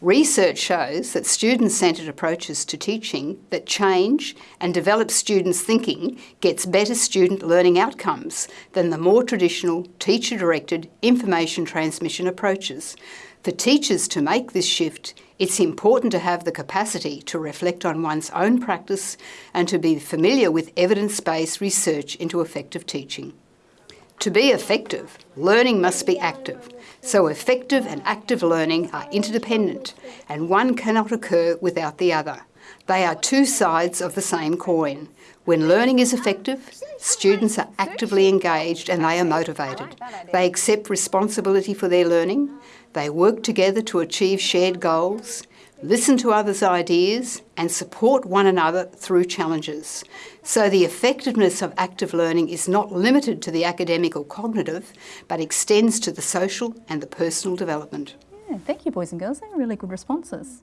Research shows that student-centred approaches to teaching that change and develop students' thinking gets better student learning outcomes than the more traditional teacher-directed information transmission approaches. For teachers to make this shift, it's important to have the capacity to reflect on one's own practice and to be familiar with evidence-based research into effective teaching. To be effective, learning must be active. So effective and active learning are interdependent and one cannot occur without the other. They are two sides of the same coin. When learning is effective, students are actively engaged and they are motivated. They accept responsibility for their learning, they work together to achieve shared goals, listen to others' ideas and support one another through challenges. So the effectiveness of active learning is not limited to the academic or cognitive, but extends to the social and the personal development. Yeah, thank you boys and girls, they're really good responses.